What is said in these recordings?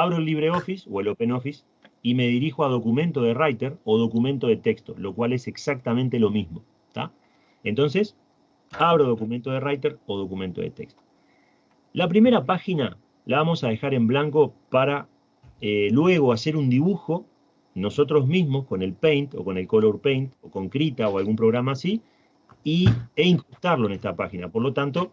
abro el LibreOffice o el OpenOffice y me dirijo a documento de Writer o documento de texto, lo cual es exactamente lo mismo. Entonces, abro documento de Writer o documento de texto. La primera página la vamos a dejar en blanco para eh, luego hacer un dibujo nosotros mismos con el Paint o con el Color Paint o con Krita o algún programa así y, e incrustarlo en esta página. Por lo tanto,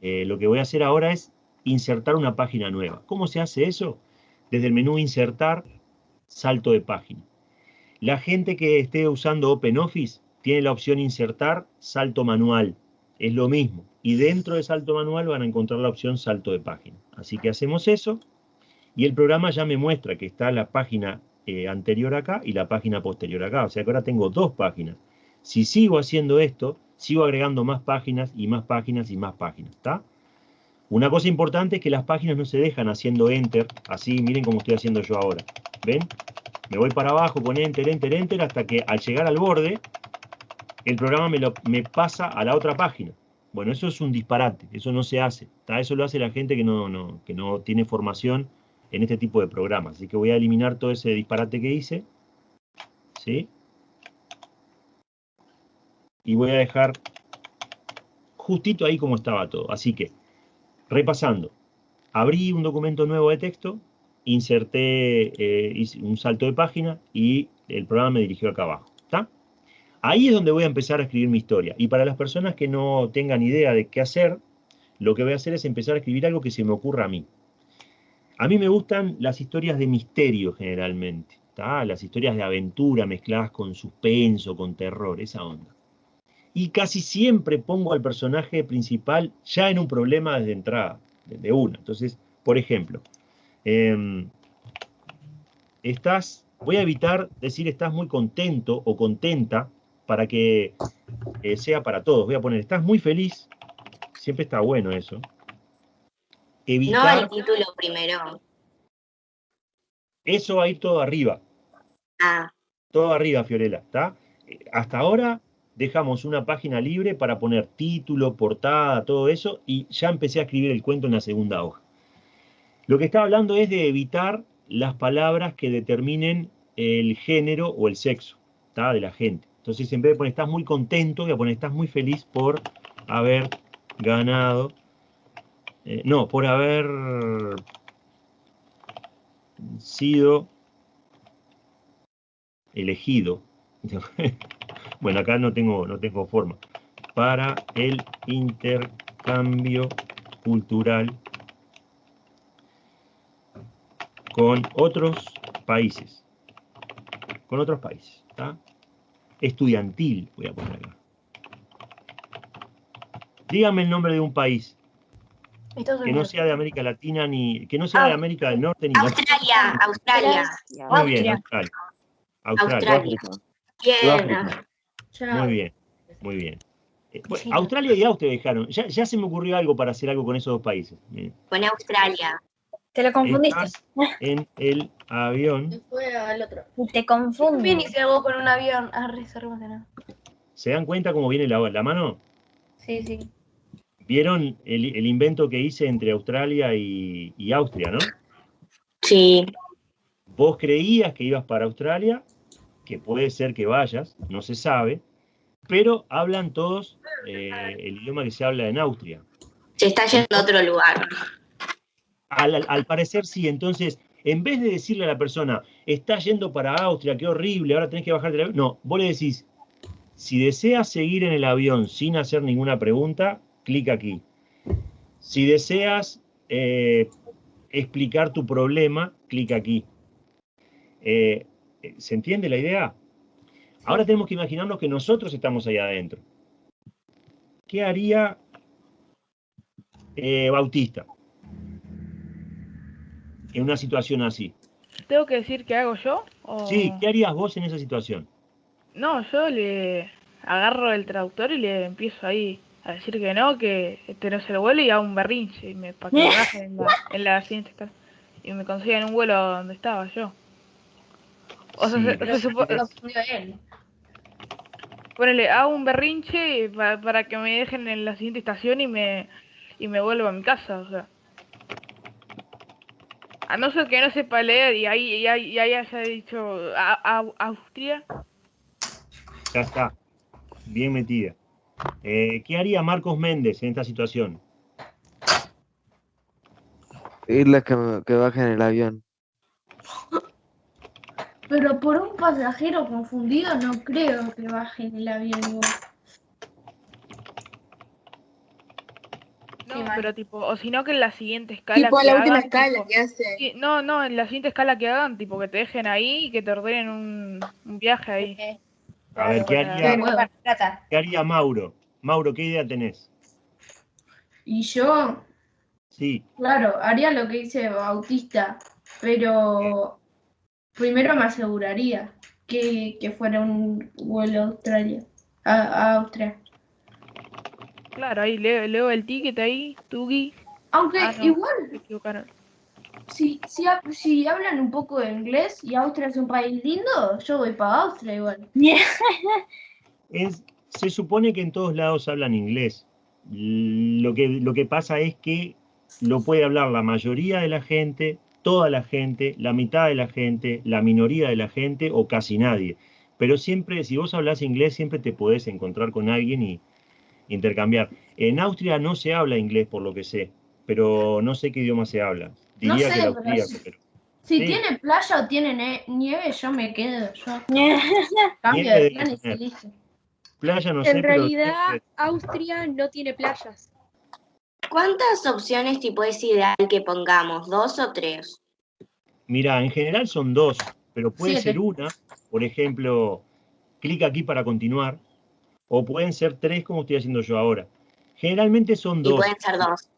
eh, lo que voy a hacer ahora es insertar una página nueva. ¿Cómo se hace eso? Desde el menú Insertar, salto de página. La gente que esté usando OpenOffice tiene la opción Insertar, salto manual. Es lo mismo. Y dentro de salto manual van a encontrar la opción salto de página. Así que hacemos eso y el programa ya me muestra que está la página eh, anterior acá y la página posterior acá. O sea que ahora tengo dos páginas. Si sigo haciendo esto, sigo agregando más páginas y más páginas y más páginas. ¿Está? Una cosa importante es que las páginas no se dejan haciendo Enter, así, miren como estoy haciendo yo ahora. ¿Ven? Me voy para abajo con Enter, Enter, Enter, hasta que al llegar al borde, el programa me, pasa a la otra página. Bueno, eso es un disparate, eso no se hace. Eso lo hace la gente que no, no, que no tiene formación en este tipo de programas. Así que voy a eliminar todo ese disparate que hice. ¿Sí? Y voy a dejar justito ahí como estaba todo. Así que Repasando, abrí un documento nuevo de texto, inserté eh, un salto de página y el programa me dirigió acá abajo. ¿Está? Ahí es donde voy a empezar a escribir mi historia. Y para las personas que no tengan idea de qué hacer, lo que voy a hacer es empezar a escribir algo que se me ocurra a mí. A mí me gustan las historias de misterio generalmente. Las historias de aventura mezcladas con suspenso, con terror, esa onda y casi siempre pongo al personaje principal ya en un problema desde entrada, desde una. Entonces, por ejemplo, em, estás, voy a evitar decir estás muy contento o contenta para que eh, sea para todos. Voy a poner estás muy feliz, siempre está bueno eso. no el título primero. Eso va a ir todo arriba. Ah. Todo arriba, Fiorella, ¿está? Hasta ahora dejamos una página libre para poner título, portada, todo eso, y ya empecé a escribir el cuento en la segunda hoja. Lo que estaba hablando es de evitar las palabras que determinen el género o el sexo de la gente. Entonces, en vez de poner estás muy contento, voy a poner estás muy feliz por haber ganado, eh, no, por haber sido elegido Bueno, acá no tengo, no tengo forma. Para el intercambio cultural con otros países. Con otros países. Estudiantil, voy a poner acá. Dígame el nombre de un país que no sea de América Latina ni que no sea de América del Norte ni Australia, Australia. Muy bien, Australia. Australia. Muy bien, muy bien. Eh, Australia y Austria dejaron. Ya, se me ocurrió algo para hacer algo con esos dos países. Con Australia. Te lo confundiste. en el avión. Fue al otro. Te confundí. Bien, hice algo con un avión. Ah, nada. ¿Se dan cuenta cómo viene la, la mano? Sí, sí. ¿Vieron el, invento que hice entre Australia y, y Austria, no? Sí. Vos creías que ibas para Australia que puede ser que vayas, no se sabe, pero hablan todos eh, el idioma que se habla en Austria. Se está yendo a otro lugar. Al, parecer sí, entonces, en vez de decirle a la persona, está yendo para Austria, qué horrible, ahora tenés que bajar del avión, no, vos le decís, si deseas seguir en el avión sin hacer ninguna pregunta, clic aquí. Si deseas eh, explicar tu problema, clic aquí. Eh, eh, ¿Se entiende la idea? Ahora tenemos que imaginarnos que nosotros estamos ahí adentro. ¿Qué haría eh, Bautista en una situación así? ¿Tengo que decir qué hago yo? Sí, ¿qué harías vos en esa situación? No, yo le agarro el traductor y le empiezo ahí a decir que no, que este no se lo vuelo y hago un berrinche y me, para que baje en la, en la siguiente y me consigan un vuelo donde estaba yo. O sea, se, supone... Ponele, hago un berrinche para, que me dejen en la siguiente estación y me, y me vuelvo a mi casa, o sea. A no ser que no sepa leer y ahí, y ahí, y ahí haya dicho a- a- Austria. Ya está. Bien metida. Eh, ¿Qué haría Marcos Méndez en esta situación? Pedirles que, que bajen el avión. Pero por un pasajero confundido no creo que bajen el avión igual. No, pero tipo, o si no que en la siguiente escala. Tipo que la última escala tipo- que hace. No, no, en la siguiente escala que hagan, tipo que te dejen ahí y que te ordenen un, un viaje ahí. A ver, ¿qué haría, qué haría Mauro? Mauro, ¿qué idea tenés? Y yo, Sí, claro, haría lo que dice Bautista, pero primero me aseguraría que, que fuera un vuelo a Australia, a, a Austria. Claro, ahí leo, leo el ticket ahí, Tugi, Aunque Ah, no. igual, se equivocaron. si, si, si hablan un poco de inglés y Austria es un país lindo, yo voy para Austria igual. es- se supone que en todos lados hablan inglés. Lo que, lo que pasa es que lo puede hablar la mayoría de la gente, toda la gente, la mitad de la gente, la minoría de la gente o casi nadie. Pero siempre, si vos hablas inglés, siempre te podés encontrar con alguien y intercambiar. En Austria no se habla inglés, por lo que sé, pero no sé qué idioma se habla. No Diría sé, que el pero austríaco, pero Si Sí. tiene playa o tiene ne- nieve, yo me quedo. Yo cambio Nieve de planes y listo. playa no sé, En pero realidad, Austria no tiene playas. ¿Cuántas opciones tipo es ideal que pongamos? ¿Dos o tres? Mira, en general son dos, pero puede Siete. ser una, por ejemplo, clic aquí para continuar, o pueden ser tres como estoy haciendo yo ahora. Generalmente son Y dos. pueden ser dos.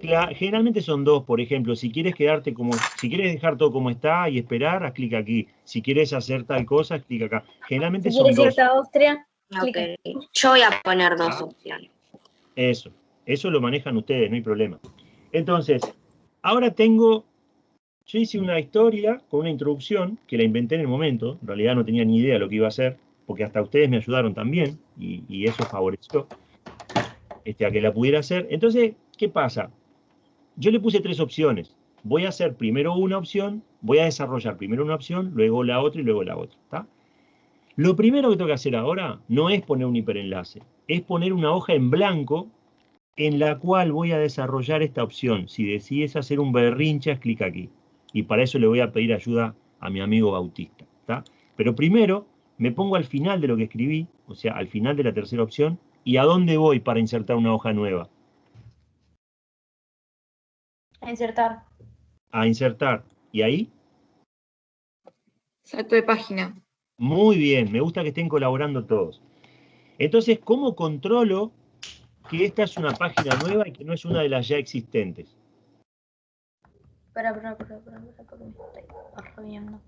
Cla- Generalmente son dos, por ejemplo, si quieres quedarte como, si quieres dejar todo como está y esperar, haz clic aquí. Si quieres hacer tal cosa, haz clic acá. Generalmente Si son quieres dos. irte a Austria, Ok. Yo voy a poner dos Ah. opciones. Eso, eso lo manejan ustedes, no hay problema. Entonces, ahora tengo, yo hice una historia con una introducción que la inventé en el momento, en realidad no tenía ni idea lo que iba a hacer, porque hasta ustedes me ayudaron también, y, eso favoreció este, a que la pudiera hacer. Entonces, ¿qué pasa? Yo le puse tres opciones. Voy a hacer primero una opción, voy a desarrollar primero una opción, luego la otra y luego la otra. Lo primero que tengo que hacer ahora no es poner un hiperenlace, es poner una hoja en blanco en la cual voy a desarrollar esta opción. Si decides hacer un berrinche, haz clic aquí. Y para eso le voy a pedir ayuda a mi amigo Bautista. ¿está? Pero primero me pongo al final de lo que escribí, o sea, al final de la tercera opción, y a dónde voy para insertar una hoja nueva. a insertar. A insertar. Y ahí, Salto de página. muy bien, me gusta que estén colaborando todos. Entonces, ¿cómo controlo que esta es una página nueva y que no es una de las ya existentes? Espera, espera, espera, espera, espera, porque me estoy arrollando.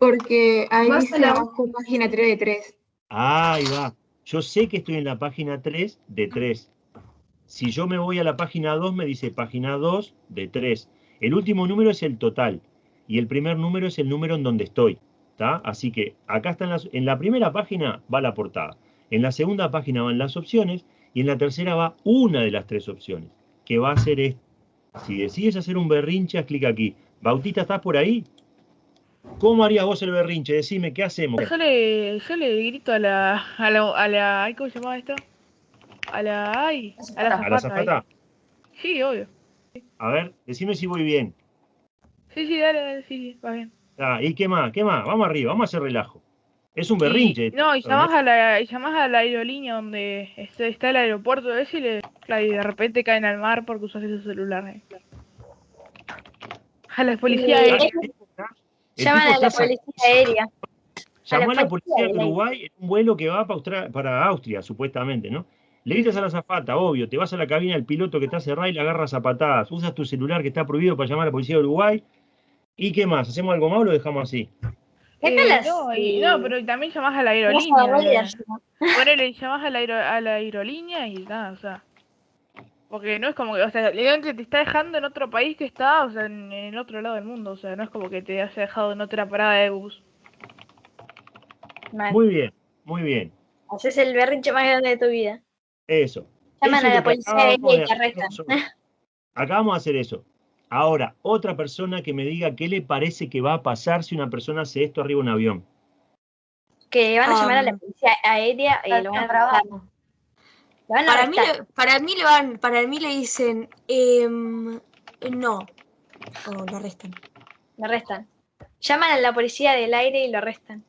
Porque ahí Vas dice a la- abajo página 3 de 3. Ahí va. Yo sé que estoy en la página 3 de 3. Si yo me voy a la página 2, me dice página 2 de 3. El último número es el total y el primer número es el número en donde estoy. ¿tá? Así que acá están las, en la primera página va la portada, en la segunda página van las opciones y en la tercera va una de las tres opciones, que va a ser esta. Si decides hacer un berrinche, haz clic aquí. Bautista, ¿estás por ahí? ¿Cómo harías vos el berrinche? Decime, ¿qué hacemos? Yo le, yo le grito a la, a la, a la, ¿cómo se llama esto? A la, ay, a la ¿A la zafata. ahí. zafata? Sí, obvio. A ver, decime si voy bien. Sí, sí, dale, dale, sí, sí, va bien. Ah, ¿Y qué más? ¿Qué más? Vamos arriba, vamos a hacer relajo. Es un berrinche. no, y llamás a la, y llamás a la aerolínea donde está, está el aeropuerto ese y, le, y de repente caen al mar porque usas ese celular. eh. A la policía aérea. Llaman a la policía aérea. Llamó a la policía de Uruguay en un vuelo que va para, Austria, supuestamente, ¿no? Le gritas a la zafata, obvio, te vas a la cabina del piloto que está cerrada y la agarras a patadas. Usas tu celular que está prohibido para llamar a la policía de Uruguay. ¿Y qué más? ¿Hacemos algo malo o lo dejamos así? ¿Qué tal las- no, y- eh, no, pero también llamás a la aerolínea. Eh. Ponele, llamás a la, aero- a la aerolínea y nada, o sea. Porque no es como que, o sea, te está dejando en otro país que está, o sea, en, en otro lado del mundo, o sea, no es como que te haya dejado en otra parada de bus. Mal. Muy bien, muy bien. Haces el berrinche más grande de tu vida. Eso. Llaman Eso a la policía acabamos y de te arrestan. nosotros. Acá vamos a hacer eso. Ahora, otra persona que me diga qué le parece que va a pasar si una persona hace esto arriba de un avión. Que van a llamar a la policía aérea y lo van a. Lo van a Para mí, le- para mí le van, para mí le dicen em, no. O lo arrestan. Lo arrestan. Llaman a la policía del aire y lo arrestan.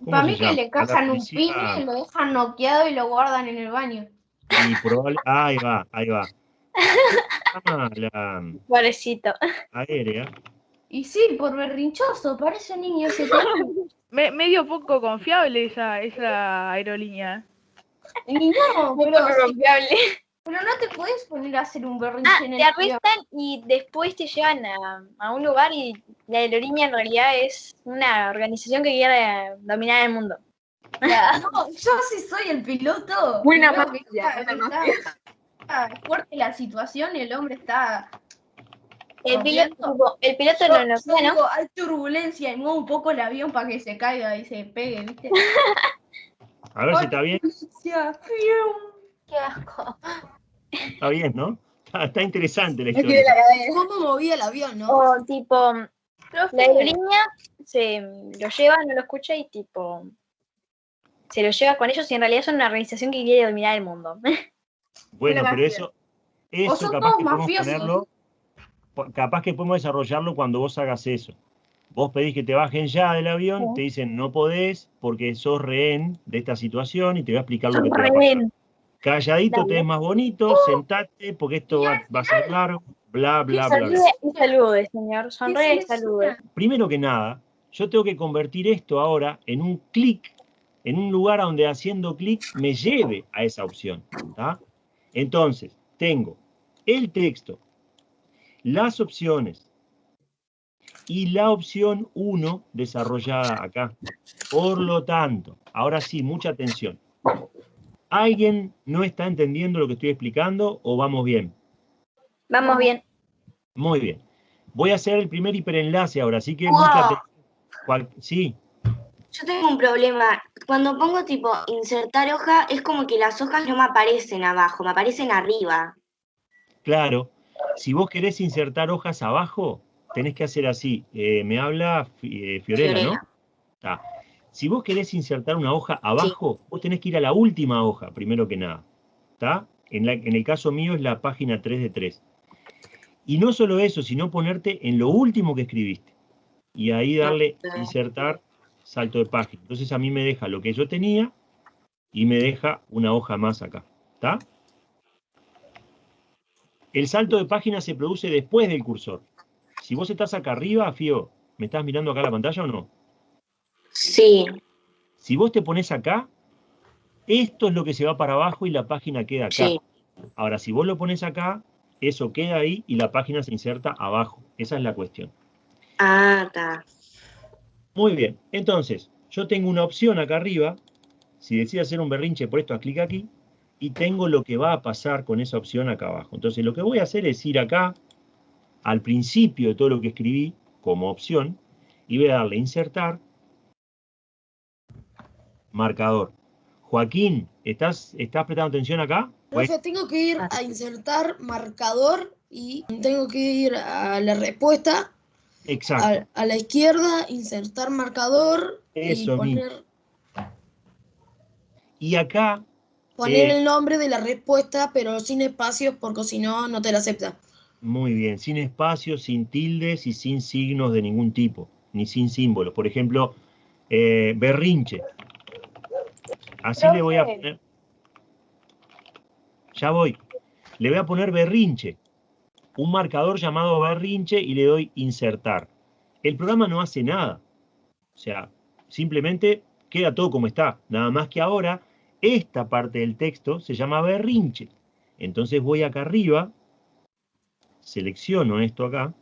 ¿Cómo Para mí que le cazan un pibe, lo dejan noqueado y lo guardan en el baño. Y probable- ahí va, ahí va. Ah, la Pobrecito. aérea. Y sí, por berrinchoso, parece un niño ese. Me, medio poco confiable esa, esa aerolínea. Y no, pero, poco confiable. pero no te puedes poner a hacer un berrinche Ah, en te el avión. arrestan y después te llevan a, a un lugar y la aerolínea en realidad es una organización que quiere dominar el mundo. No, yo sí soy el piloto. Buena mafia, buena está fuerte la situación y el hombre está. El piloto, el piloto Yo, no yo lo sé, ¿no? digo, hay turbulencia y muevo un poco el avión para que se caiga y se pegue, ¿viste? A ver si está bien. Qué asco. Está bien, ¿no? Está, está interesante la historia. ¿Cómo movía el avión, no? O tipo, la aerolínea se lo lleva, no lo escucha y tipo se lo lleva con ellos y en realidad son una organización que quiere dominar el mundo. Bueno, pero eso, eso son capaz todos que podemos mafiosos. ponerlo, po- capaz que podemos desarrollarlo cuando vos hagas eso. Vos pedís que te bajen ya del avión, Sí. te dicen no podés porque sos rehén de esta situación y te voy a explicar lo que te va a pasar. Rehén. Calladito te ves más bonito, sentate porque esto va, va a ser largo, bla, bla, bla, y salude, señor. Sonríe y se salude. Primero que nada, yo tengo que convertir esto ahora en un clic, en un lugar donde haciendo clic me lleve a esa opción. ¿tá? Entonces, tengo el texto, las opciones y la opción 1 desarrollada acá. Por lo tanto, ahora sí, mucha atención. ¿Alguien no está entendiendo lo que estoy explicando o vamos bien? Vamos bien. Muy bien. Voy a hacer el primer hiperenlace ahora, así que Wow. mucha atención. Sí, Yo tengo un problema. Cuando pongo tipo insertar hoja, es como que las hojas no me aparecen abajo, me aparecen arriba. claro. Si vos querés insertar hojas abajo, tenés que hacer así. Eh, me habla eh, Fiorella, ¿no? Está. Si vos querés insertar una hoja abajo, vos tenés que ir a la última hoja, primero que nada. ¿Está? En, la- en el caso mío es la página 3 de 3. Y no solo eso, sino ponerte en lo último que escribiste. Y ahí darle insertar salto de página. Entonces a mí me deja lo que yo tenía y me deja una hoja más acá. ¿Está? El salto de página se produce después del cursor. Si vos estás acá arriba, Fío, ¿me estás mirando acá la pantalla o no? Sí. Si vos te pones acá, esto es lo que se va para abajo y la página queda acá. Sí. Ahora, si vos lo pones acá, eso queda ahí y la página se inserta abajo. Esa es la cuestión. Ah, está. Muy bien. Entonces, yo tengo una opción acá arriba. Si decido hacer un berrinche por esto, clic aquí. Y tengo lo que va a pasar con esa opción acá abajo. Entonces, lo que voy a hacer es ir acá, al principio de todo lo que escribí como opción, y voy a darle insertar, marcador. Joaquín, ¿estás, estás prestando atención acá? Profe, tengo que ir a insertar marcador y tengo que ir a la respuesta, exacto. a, a la izquierda, insertar marcador Eso y mismo. poner, Y acá, poner Eh. el nombre de la respuesta, pero sin espacios, porque si no, no te la acepta. muy bien, sin espacios, sin tildes y sin signos de ningún tipo, ni sin símbolos. Por ejemplo, eh, berrinche. Así le voy a poner. Ya voy. Le voy a poner berrinche. Un marcador llamado berrinche y le doy insertar. El programa no hace nada. O sea, simplemente queda todo como está. Nada más que ahora, esta parte del texto se llama berrinche. Entonces voy acá arriba, selecciono esto acá,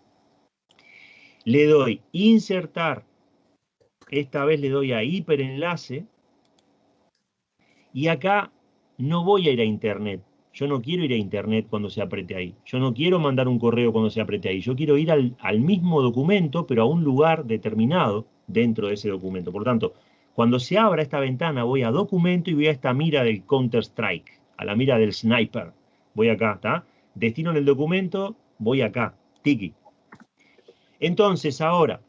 le doy insertar, esta vez le doy a hiperenlace, y acá no voy a ir a internet. Yo no quiero ir a internet cuando se apriete ahí. Yo no quiero mandar un correo cuando se apriete ahí. Yo quiero ir al, mismo documento, pero a un lugar determinado dentro de ese documento. Por tanto, cuando se abra esta ventana, voy a documento y voy a esta mira del Counter-Strike, a la mira del sniper. Voy acá, ¿está? destino en el documento, voy acá, tiki. Entonces, ahora,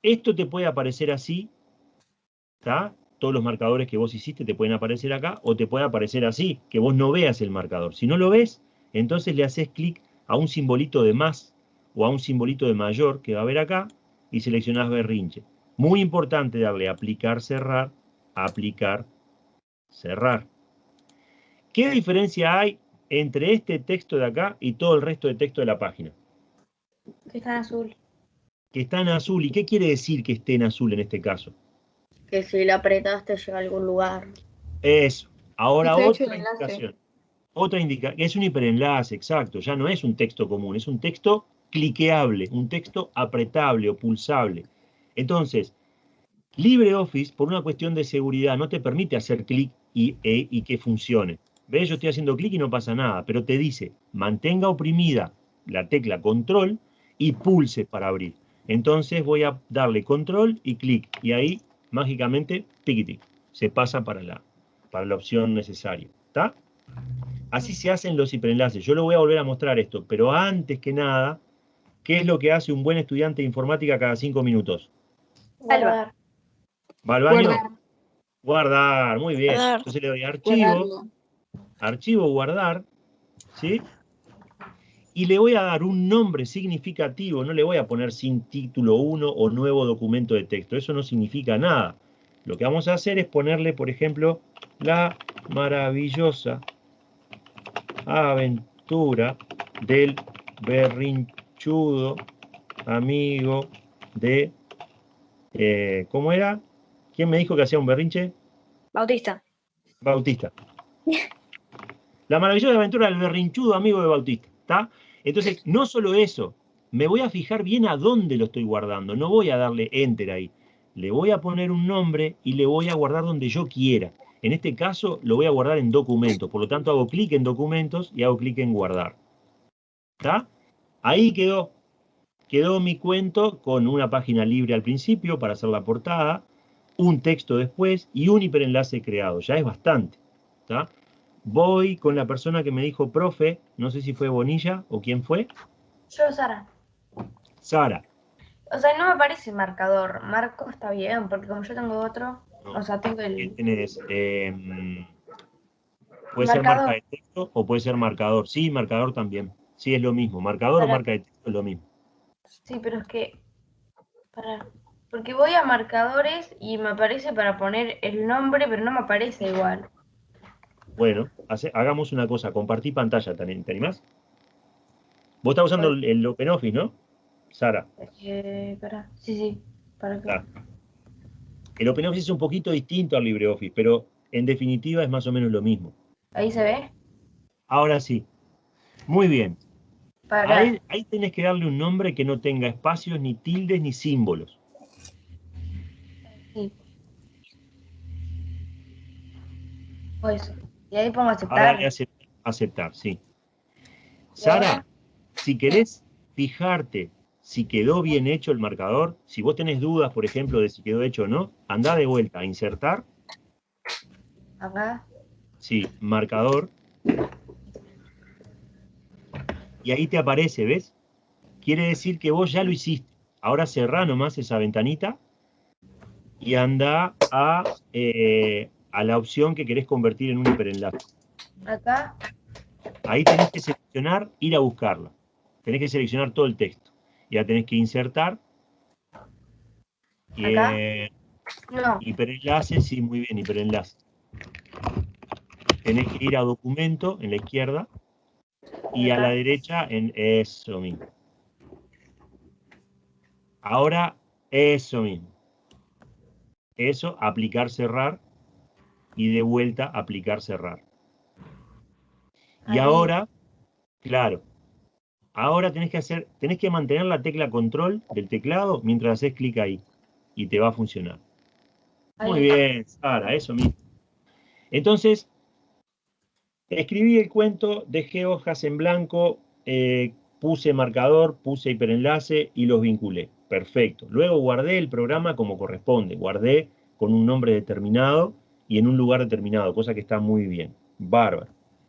esto te puede aparecer así, ¿está? Todos los marcadores que vos hiciste te pueden aparecer acá, o te puede aparecer así, que vos no veas el marcador. Si no lo ves, entonces le haces clic a un simbolito de más o a un simbolito de mayor que va a ver acá, y seleccionás berrinche. Muy importante darle aplicar, cerrar, aplicar, cerrar. ¿Qué diferencia hay entre este texto de acá y todo el resto de texto de la página? Que está en azul. Que está en azul. ¿Y qué quiere decir que esté en azul en este caso? Que si lo apretaste llega a algún lugar. Eso. Ahora otra indicación. Otra indicación. Es un hiperenlace, exacto. Ya no es un texto común, es un texto cliqueable, un texto apretable o pulsable. Entonces, LibreOffice, por una cuestión de seguridad, no te permite hacer clic y, e- y que funcione. ¿Ves? Yo estoy haciendo clic y no pasa nada, pero te dice, mantenga oprimida la tecla control y pulse para abrir. Entonces voy a darle control y clic, y ahí mágicamente, tiquiti, se pasa para la, para la opción necesaria. ¿Está? Así se hacen los hiperenlaces. Yo lo voy a volver a mostrar esto, pero antes que nada, ¿qué es lo que hace un buen estudiante de informática cada cinco minutos? Salva. ¿Va al baño? Guardar. Guardar, muy bien. Guardar. Entonces le doy archivo, archivo, guardar, ¿sí? Y le voy a dar un nombre significativo, no le voy a poner sin título 1 o nuevo documento de texto, eso no significa nada. Lo que vamos a hacer es ponerle, por ejemplo, la maravillosa aventura del berrinchudo amigo de... eh, ¿Cómo era? ¿Quién me dijo que hacía un berrinche? Bautista. Bautista. La maravillosa aventura del berrinchudo amigo de Bautista. ¿Está? Entonces, no solo eso, me voy a fijar bien a dónde lo estoy guardando. No voy a darle enter ahí. Le voy a poner un nombre y le voy a guardar donde yo quiera. En este caso, lo voy a guardar en documentos. Por lo tanto, hago clic en documentos y hago clic en guardar. ¿Está? Ahí quedó. Quedó mi cuento con una página libre al principio para hacer la portada, un texto después y un hiperenlace creado. Ya es bastante. ¿está? Voy con la persona que me dijo profe, no sé si fue Bonilla o quién fue, Yo, Sara. Sara. O sea, no me parece marcador. Marco está bien, porque como yo tengo otro, o sea, tengo ¿Qué el... tenés? Eh, puede ser marca de texto o puede ser marcador. Sí, marcador también. Sí, es lo mismo. Marcador o marca de texto es lo mismo. Sí, pero es que... Para... Porque voy a marcadores y me aparece para poner el nombre, pero no me aparece igual. Bueno, hace- hagamos una cosa. Compartí pantalla, ¿te ani- te animás? Vos estás usando el, el OpenOffice, ¿no? Sara. Eh, para... Sí, sí. Para que... Claro. El OpenOffice es un poquito distinto al LibreOffice, pero en definitiva es más o menos lo mismo. Ahí se ve. Ahora sí. Muy bien. Para... Ahí, ahí tenés que darle un nombre que no tenga espacios, ni tildes, ni símbolos. Sí. O eso. Y ahí pongo aceptar, aceptar, sí. Sara, si querés fijarte si quedó bien hecho el marcador, si vos tenés dudas, por ejemplo, de si quedó hecho o no, anda de vuelta a insertar, Acá. sí, marcador, y ahí te aparece, ¿ves? Quiere decir que vos ya lo hiciste. Ahora cerrá nomás esa ventanita y anda a, eh, a la opción que querés convertir en un hiperenlace. Acá. Ahí tenés que seleccionar, ir a buscarla. Tenés que seleccionar todo el texto. Ya tenés que insertar. Y, ¿Acá? eh, No. hiperenlace, sí, muy bien, hiperenlace. Tenés que ir a documento en la izquierda y a la derecha en eso mismo. Ahora, eso mismo. Eso, aplicar, cerrar y de vuelta aplicar, cerrar. Y Ahí. ahora, claro, ahora tenés que hacer, tenés que mantener la tecla control del teclado mientras haces clic ahí y te va a funcionar. Muy bien, Sara, eso mismo. Entonces, escribí el cuento, dejé hojas en blanco, eh, puse marcador, puse hiperenlace y los vinculé. Perfecto. Luego guardé el programa como corresponde. Guardé con un nombre determinado y en un lugar determinado, cosa que está muy bien. Bárbaro.